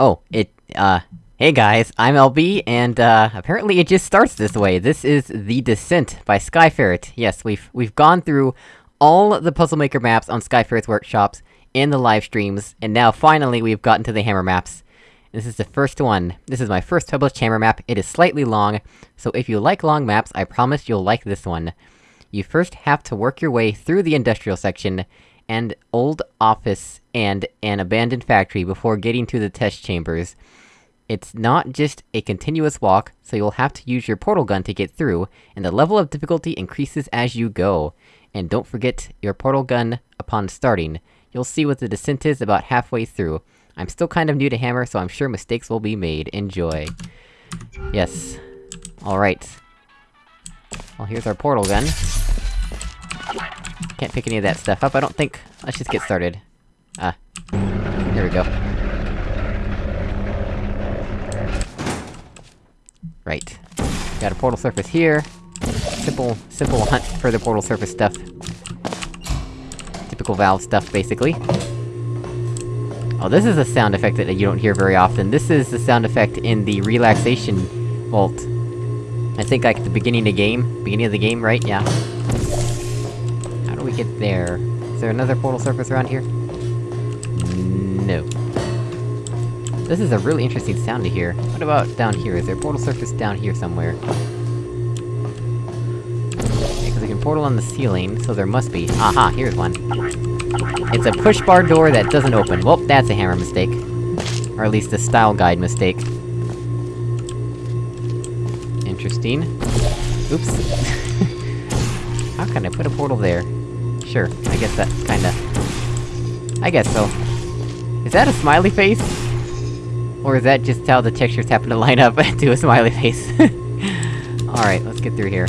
Oh, it, uh... Hey guys, I'm LB, and, uh, apparently it just starts this way. This is The Descent by Skyferret. Yes, we've- we've gone through all the Puzzle Maker maps on Skyferret's workshops, in the live streams, and now finally we've gotten to the hammer maps. This is the first one. This is my first published hammer map, it is slightly long, so if you like long maps, I promise you'll like this one. You first have to work your way through the industrial section, and old office, and an abandoned factory before getting to the test chambers. It's not just a continuous walk, so you'll have to use your portal gun to get through, and the level of difficulty increases as you go. And don't forget your portal gun upon starting. You'll see what the descent is about halfway through. I'm still kind of new to Hammer, so I'm sure mistakes will be made. Enjoy. Yes. Alright. Well, here's our portal gun. Can't pick any of that stuff up, I don't think. Let's just get started. Ah. Here we go. Right. Got a portal surface here. Simple, simple hunt for the portal surface stuff. Typical Valve stuff, basically. Oh, this is a sound effect that you don't hear very often. This is the sound effect in the relaxation vault. I think like at the beginning of the game. Beginning of the game, right? Yeah. Get there? Is there another portal surface around here? No. This is a really interesting sound to hear. What about down here? Is there a portal surface down here somewhere? Because we can portal on the ceiling, so there must be. Aha, here's one. It's a push bar door that doesn't open. Well, that's a hammer mistake. Or at least a style guide mistake. Interesting. Oops. How can I put a portal there? Sure, I guess that kinda... I guess so. Is that a smiley face? Or is that just how the textures happen to line up to a smiley face? Alright, let's get through here.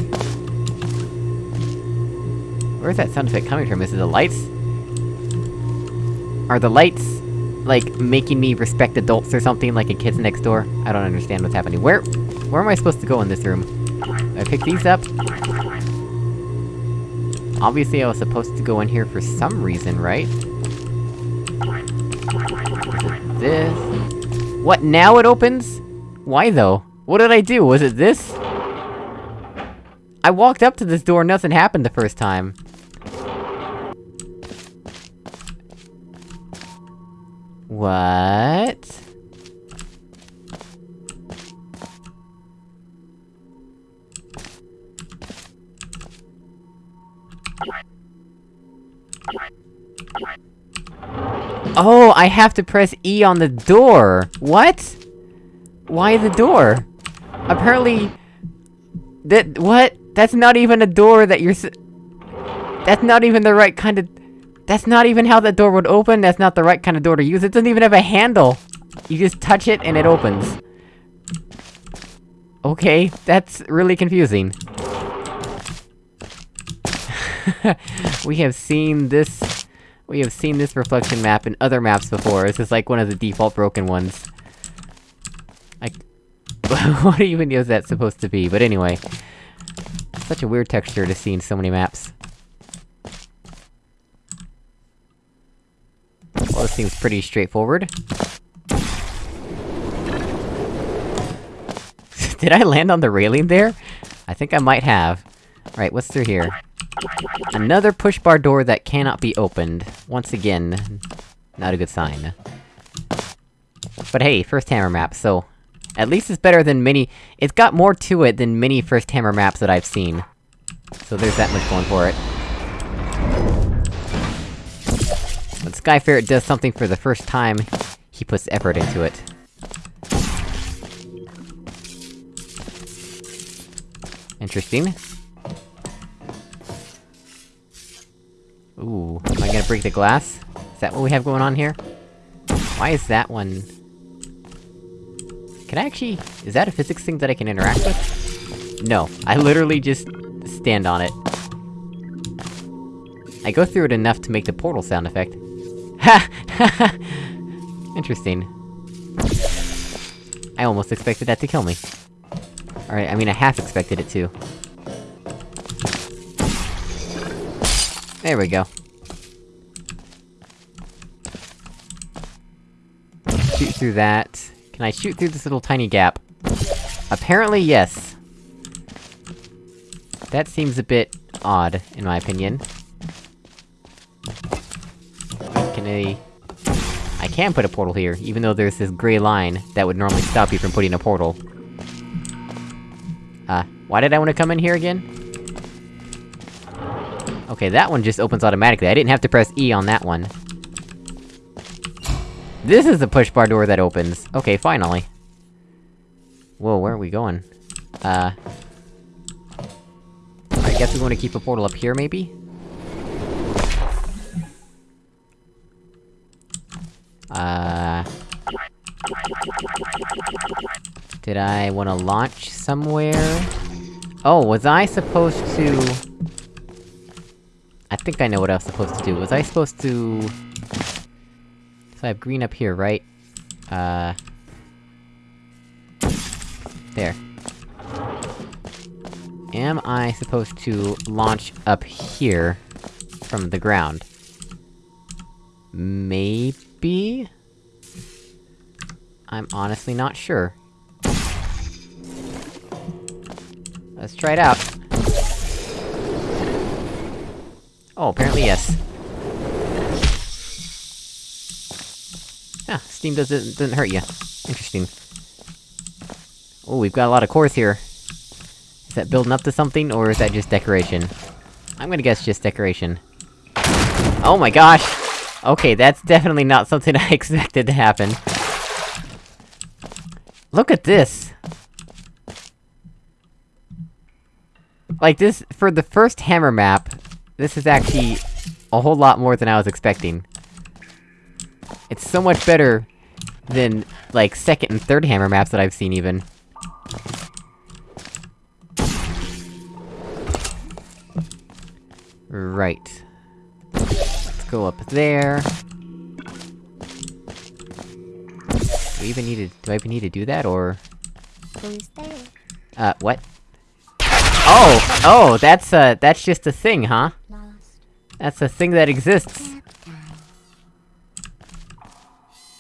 Where's that sound effect coming from? Is it the lights? Are the lights, like, making me respect adults or something, like in Kids Next Door? I don't understand what's happening. Where- where am I supposed to go in this room? I pick these up? Obviously I was supposed to go in here for some reason, right? This... What, now it opens? Why though? What did I do? Was it this? I walked up to this door, nothing happened the first time. What? Oh, I have to press E on the door! What? Why the door? Apparently... That- what? That's not even a door that you're That's not even the right kind of- That's not even how that door would open, that's not the right kind of door to use, it doesn't even have a handle! You just touch it and it opens. Okay, that's really confusing. we have seen this... We have seen this reflection map in other maps before, this is like one of the default broken ones. Like... what even is that supposed to be? But anyway... Such a weird texture to see in so many maps. Well, this seems pretty straightforward. Did I land on the railing there? I think I might have. Right, what's through here? Another push bar door that cannot be opened. Once again, not a good sign. But hey, first hammer map, so... At least it's better than many- It's got more to it than many first hammer maps that I've seen. So there's that much going for it. When Skyferret does something for the first time, he puts effort into it. Interesting. Ooh, am I gonna break the glass? Is that what we have going on here? Why is that one... Can I actually... Is that a physics thing that I can interact with? No, I literally just... stand on it. I go through it enough to make the portal sound effect. Ha! Interesting. I almost expected that to kill me. Alright, I mean I half expected it to. There we go. shoot through that? Can I shoot through this little tiny gap? Apparently, yes. That seems a bit odd, in my opinion. Can I... I can put a portal here, even though there's this gray line that would normally stop you from putting a portal. Uh, why did I want to come in here again? Okay, that one just opens automatically, I didn't have to press E on that one. This is the push bar door that opens! Okay, finally. Whoa, where are we going? Uh... I guess we wanna keep a portal up here, maybe? Uh... Did I wanna launch somewhere? Oh, was I supposed to... I think I know what I was supposed to do. Was I supposed to... So I have green up here, right? Uh... There. Am I supposed to launch up here... from the ground? Maybe? I'm honestly not sure. Let's try it out. Oh, apparently yes. Yeah, steam doesn't- doesn't hurt you. Interesting. Oh, we've got a lot of cores here. Is that building up to something, or is that just decoration? I'm gonna guess just decoration. Oh my gosh! Okay, that's definitely not something I expected to happen. Look at this! Like this- for the first hammer map, this is actually a whole lot more than I was expecting. It's so much better than, like, second and third hammer maps that I've seen, even. Right. Let's go up there. Do we even need to- do I even need to do that, or...? Who's there? Uh, what? Oh! Oh, that's, uh, that's just a thing, huh? That's a thing that exists.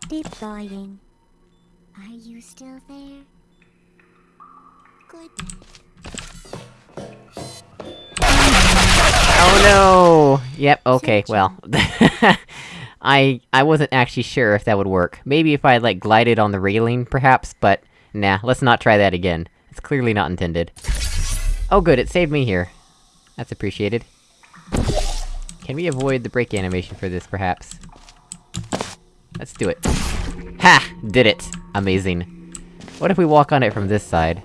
Deploying. Are you still there? Good. Oh no! Yep, okay, well. I- I wasn't actually sure if that would work. Maybe if I, like, glided on the railing, perhaps, but... Nah, let's not try that again. It's clearly not intended. Oh good, it saved me here. That's appreciated. Can we avoid the break animation for this, perhaps? Let's do it. Ha! Did it! Amazing. What if we walk on it from this side?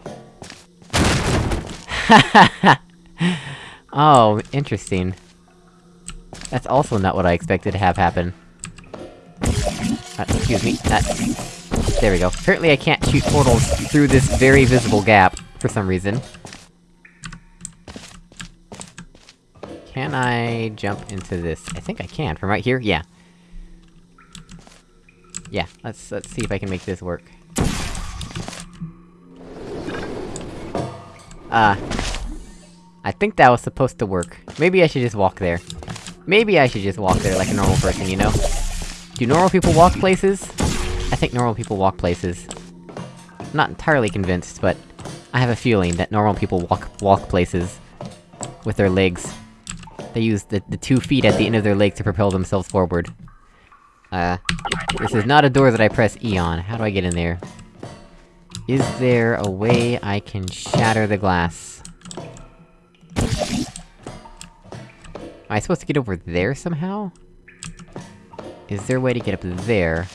oh, interesting. That's also not what I expected to have happen. Uh, excuse me, that... There we go. Apparently I can't shoot portals through this very visible gap, for some reason. Can I jump into this? I think I can, from right here? Yeah. Yeah, let's- let's see if I can make this work. Uh... I think that was supposed to work. Maybe I should just walk there. Maybe I should just walk there like a normal person, you know? Do normal people walk places? I think normal people walk places. I'm not entirely convinced, but... I have a feeling that normal people walk- walk places. With their legs. They use the- the two feet at the end of their legs to propel themselves forward. Uh... This is not a door that I press E on. How do I get in there? Is there a way I can shatter the glass? Am I supposed to get over there somehow? Is there a way to get up there?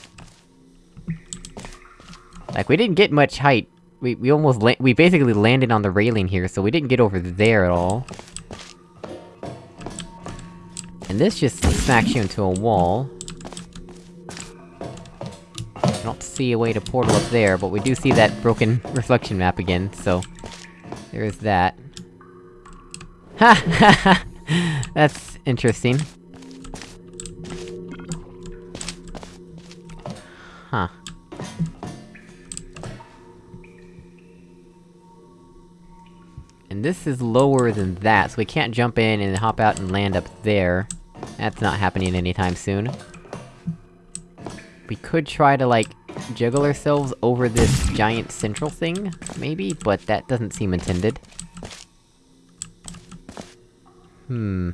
Like, we didn't get much height. We- we almost we basically landed on the railing here, so we didn't get over there at all. And this just smacks you into a wall. I don't see a way to portal up there, but we do see that broken reflection map again, so... There's that. Ha ha ha! That's interesting. Huh. And this is lower than that, so we can't jump in and hop out and land up there. That's not happening anytime soon. We could try to, like, juggle ourselves over this giant central thing, maybe? But that doesn't seem intended. Hmm...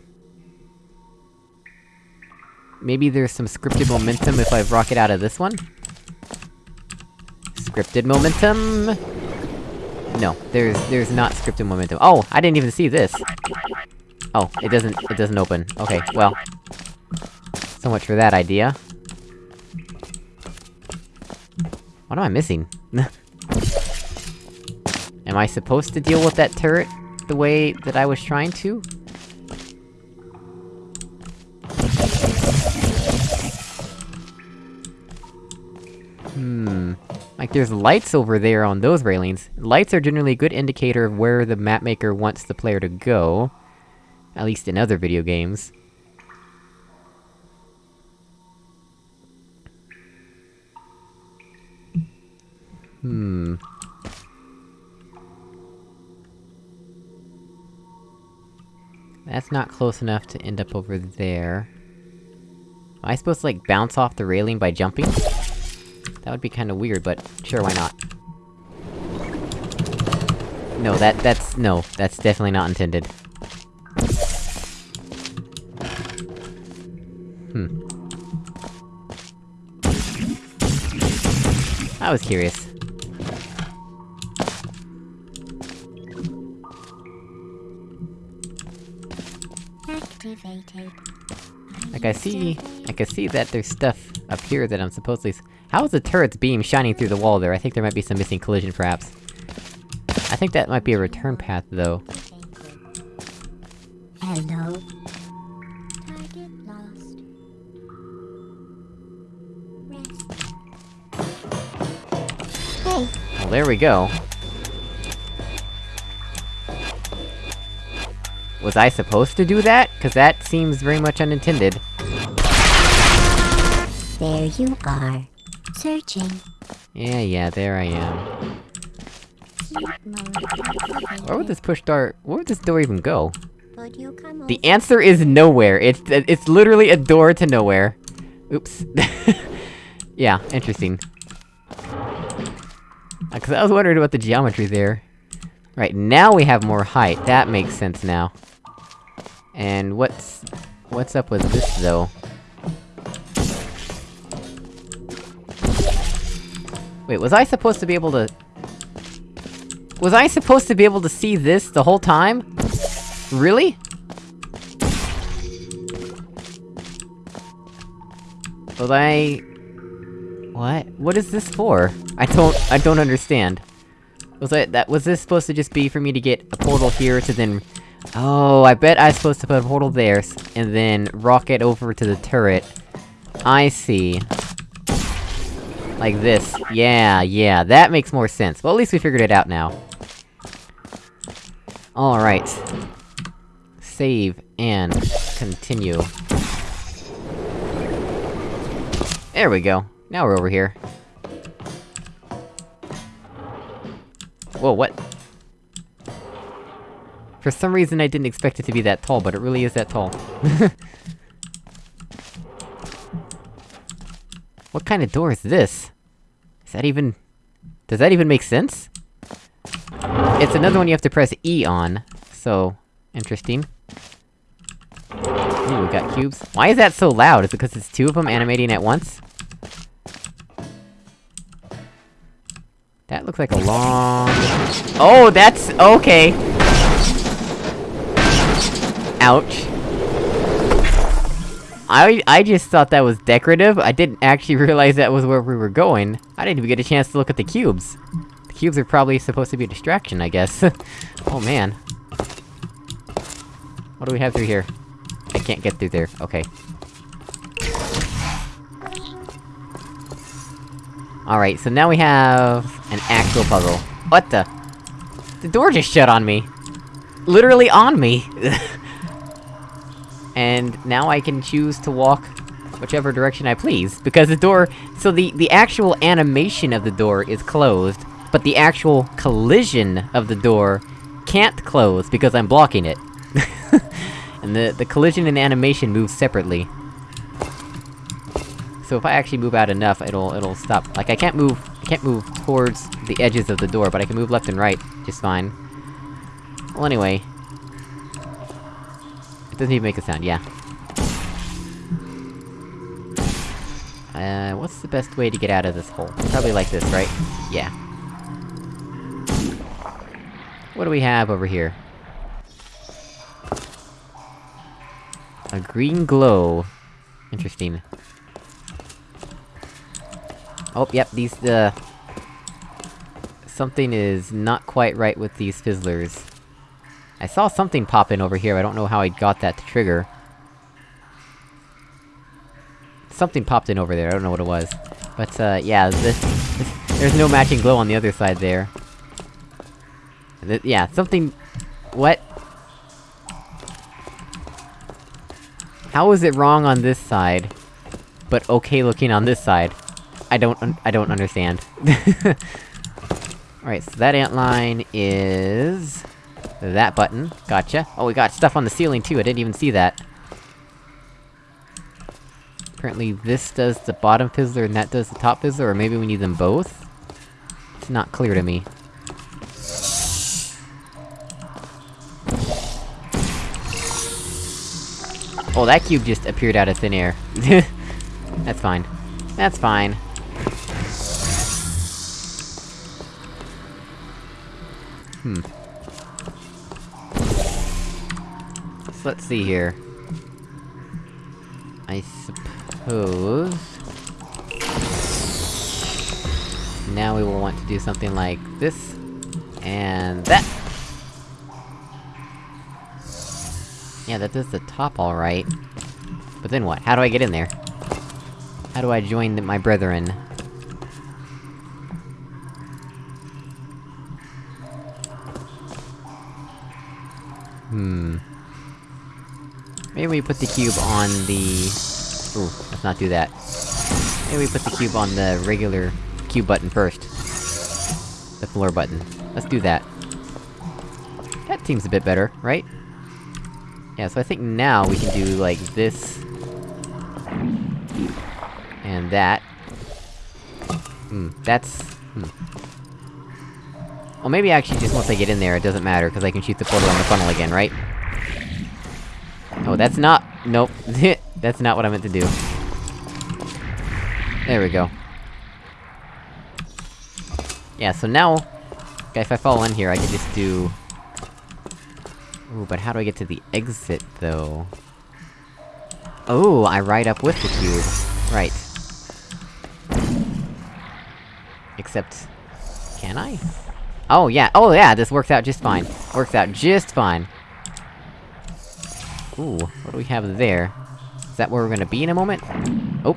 Maybe there's some scripted momentum if I rocket out of this one? Scripted momentum... No, there's- there's not scripted momentum. Oh, I didn't even see this! Oh, it doesn't- it doesn't open. Okay, well... So much for that idea. What am I missing? am I supposed to deal with that turret the way that I was trying to? Hmm... Like, there's lights over there on those railings. Lights are generally a good indicator of where the mapmaker wants the player to go. At least in other video games. Hmm... That's not close enough to end up over there. Am I supposed to, like, bounce off the railing by jumping? That would be kinda weird, but sure, why not? No, that- that's- no, that's definitely not intended. Hmm. I was curious. Activated. Like, I see- I can see that there's stuff up here that I'm supposedly How is the turret's beam shining through the wall there? I think there might be some missing collision, perhaps. I think that might be a return path, though. Hello. Target lost. Rest. Hey, Well, there we go. Was I supposed to do that? Cause that seems very much unintended. there you are. Searching. Yeah, yeah, there I am. Sleep mode activated. Where would this push door- where would this door even go? Would you come The answer is nowhere, it's- it's literally a door to nowhere. Oops. yeah, interesting. Uh, Cause I was wondering about the geometry there. Right, now we have more height, that makes sense now. And what's... what's up with this, though? Wait, was I supposed to be able to... Was I supposed to be able to see this the whole time? Really? Was I... What? What is this for? I don't- I don't understand. Was I- that- was this supposed to just be for me to get a portal here to then... Oh, I bet I was supposed to put a portal there, and then rocket over to the turret. I see. Like this. Yeah, yeah, that makes more sense. Well, at least we figured it out now. Alright. Save, and continue. There we go. Now we're over here. Whoa, what? For some reason I didn't expect it to be that tall, but it really is that tall. what kind of door is this? Is that even... Does that even make sense? It's another one you have to press E on, so... Interesting. Ooh, we got cubes. Why is that so loud? Is it because it's two of them animating at once? That looks like a long... Oh, that's- okay! Ouch. I- I just thought that was decorative, I didn't actually realize that was where we were going. I didn't even get a chance to look at the cubes. The cubes are probably supposed to be a distraction, I guess. oh man. What do we have through here? I can't get through there, okay. Alright, so now we have... an actual puzzle. What the? The door just shut on me! Literally on me! and now I can choose to walk whichever direction I please, because the door- so the- the actual animation of the door is closed, but the actual collision of the door can't close because I'm blocking it. and the- the collision and animation move separately. So if I actually move out enough, it'll- it'll stop- like, I can't move- I can't move towards the edges of the door, but I can move left and right, just fine. Well, anyway... Doesn't even make a sound, yeah. Uh, what's the best way to get out of this hole? Probably like this, right? Yeah. What do we have over here? A green glow. Interesting. Oh, yep, these, uh... Something is not quite right with these fizzlers. I saw something pop in over here, I don't know how I got that to trigger. Something popped in over there, I don't know what it was. But, uh, yeah, this... this there's no matching glow on the other side there. Th yeah, something... What? How is it wrong on this side, but okay looking on this side? I don't I don't understand. Alright, so that antline is... That button. Gotcha. Oh, we got stuff on the ceiling too, I didn't even see that. Apparently this does the bottom fizzler and that does the top fizzler, or maybe we need them both? It's not clear to me. Oh, that cube just appeared out of thin air. That's fine. That's fine. Hmm. Let's see here. I suppose... Now we will want to do something like this... And that! Yeah, that does the top alright. But then what? How do I get in there? How do I join the, my brethren? Hmm... Maybe we put the cube on the... Ooh, let's not do that. Maybe we put the cube on the regular cube button first. The floor button. Let's do that. That seems a bit better, right? Yeah, so I think now we can do, like, this... And that. Hmm, that's... Hmm. Well, maybe actually just once I get in there, it doesn't matter, because I can shoot the portal on the funnel again, right? Oh, that's not- nope. that's not what I meant to do. There we go. Yeah, so now... Okay, if I fall in here, I can just do... Ooh, but how do I get to the exit, though? Oh, I ride up with the cube. Right. Except... Can I? Oh, yeah, oh yeah, this works out just fine. Works out just fine. Ooh, what do we have there? Is that where we're gonna be in a moment? Oh!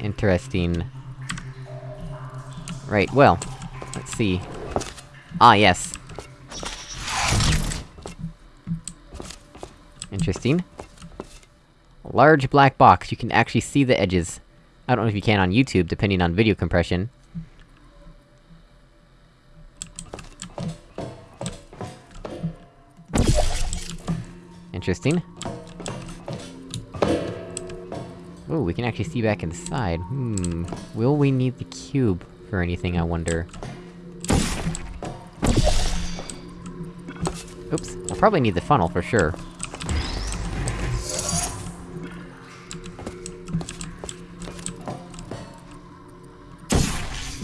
Interesting. Right, well... Let's see. Ah, yes. Interesting. Large black box, you can actually see the edges. I don't know if you can on YouTube, depending on video compression. Interesting. Oh, we can actually see back inside. Hmm... Will we need the cube for anything, I wonder? Oops, I'll probably need the funnel for sure.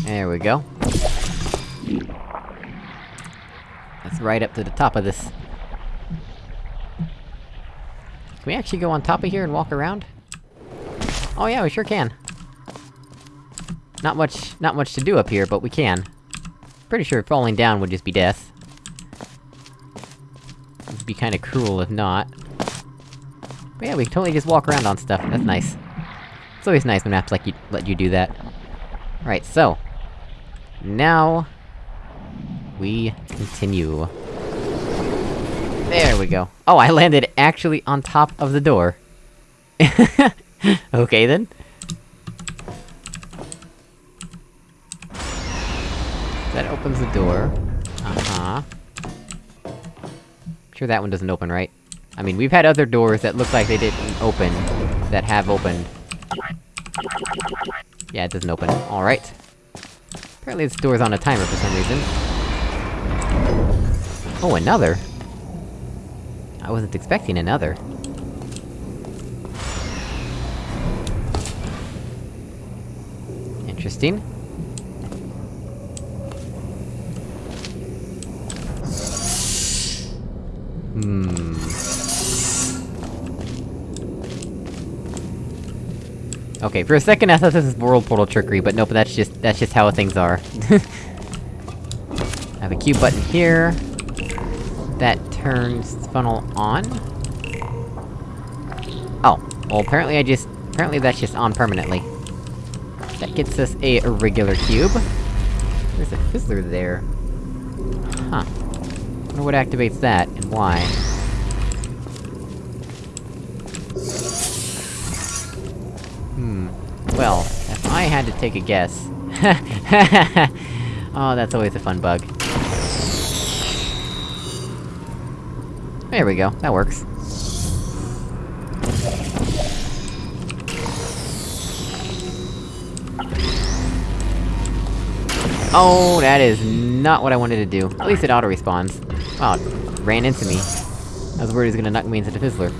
There we go. That's right up to the top of this. Can we actually go on top of here and walk around? Oh yeah, we sure can. Not much- not much to do up here, but we can. Pretty sure falling down would just be death. It'd be kinda cruel if not. But yeah, we can totally just walk around on stuff, that's nice. It's always nice when maps like you- let you do that. Right, so... Now... We continue. There we go. Oh, I landed actually on top of the door. okay then. That opens the door. Uh-huh. Sure that one doesn't open, right? I mean, we've had other doors that look like they didn't open, that have opened. Yeah, it doesn't open. Alright. Apparently this door's on a timer for some reason. Oh, another? I wasn't expecting another. Interesting. Hmm... Okay, for a second I thought this was world portal trickery, but nope, that's just- that's just how things are. I have a cube button here. That turns funnel on. Oh, well apparently I just- apparently that's just on permanently. That gets us a regular cube. There's a fizzler there. Huh. wonder what activates that, and why. Hmm. Well, if I had to take a guess... oh, that's always a fun bug. There we go, that works. Oh, that is not what I wanted to do. At least it auto-respawns. Wow, it ran into me. I was worried he was gonna knock me into the Fizzler.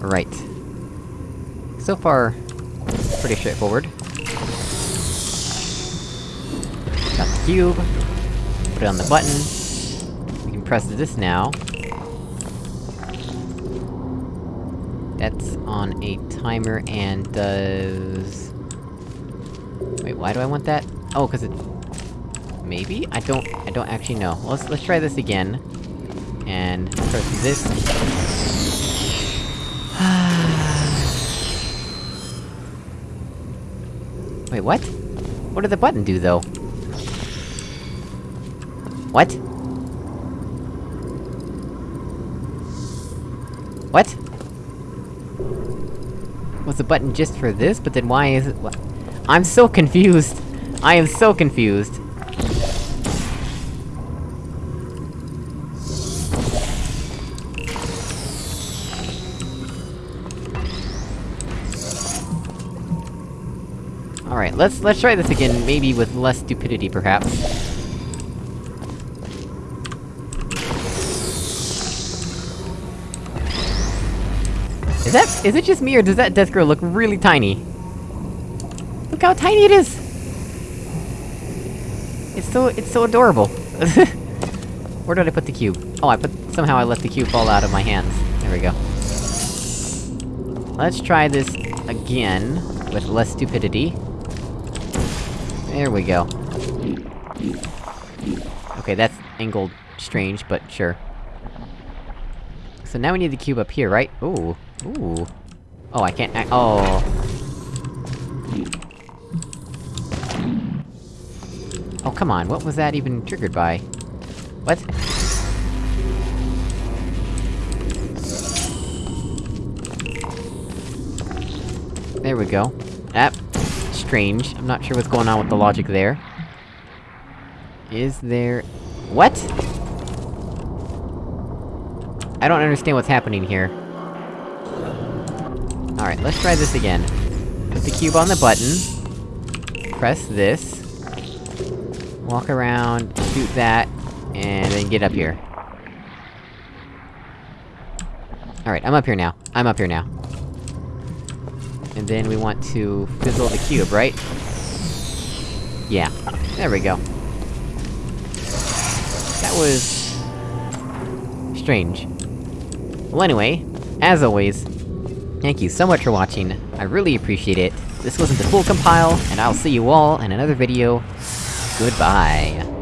Right. So far, pretty straightforward. Got the cube. Put it on the button. Press this now. That's on a timer and does... Wait, why do I want that? Oh, cause it... Maybe? I don't- I don't actually know. Let's- let's try this again. And press this. Wait, what? What did the button do, though? What? Was the button just for this? But then why is it-? I'm so confused! I am so confused! Alright, let's- let's try this again, maybe with less stupidity, perhaps. Is that- is it just me, or does that death girl look really tiny? Look how tiny it is! It's so- it's so adorable. Where did I put the cube? Oh, I put- somehow I let the cube fall out of my hands. There we go. Let's try this again, with less stupidity. There we go. Okay, that's angled strange, but sure. So now we need the cube up here, right? Ooh. Ooh. Oh, I can't act- oh. Oh, come on, what was that even triggered by? What? There we go. That... strange. I'm not sure what's going on with the logic there. Is there... What?! I don't understand what's happening here. Alright, let's try this again. Put the cube on the button. Press this. Walk around, shoot that, and then get up here. Alright, I'm up here now. I'm up here now. And then we want to fizzle the cube, right? Yeah. There we go. That was... strange. Well anyway, as always, thank you so much for watching, I really appreciate it. This wasn't the full compile, and I'll see you all in another video. Goodbye.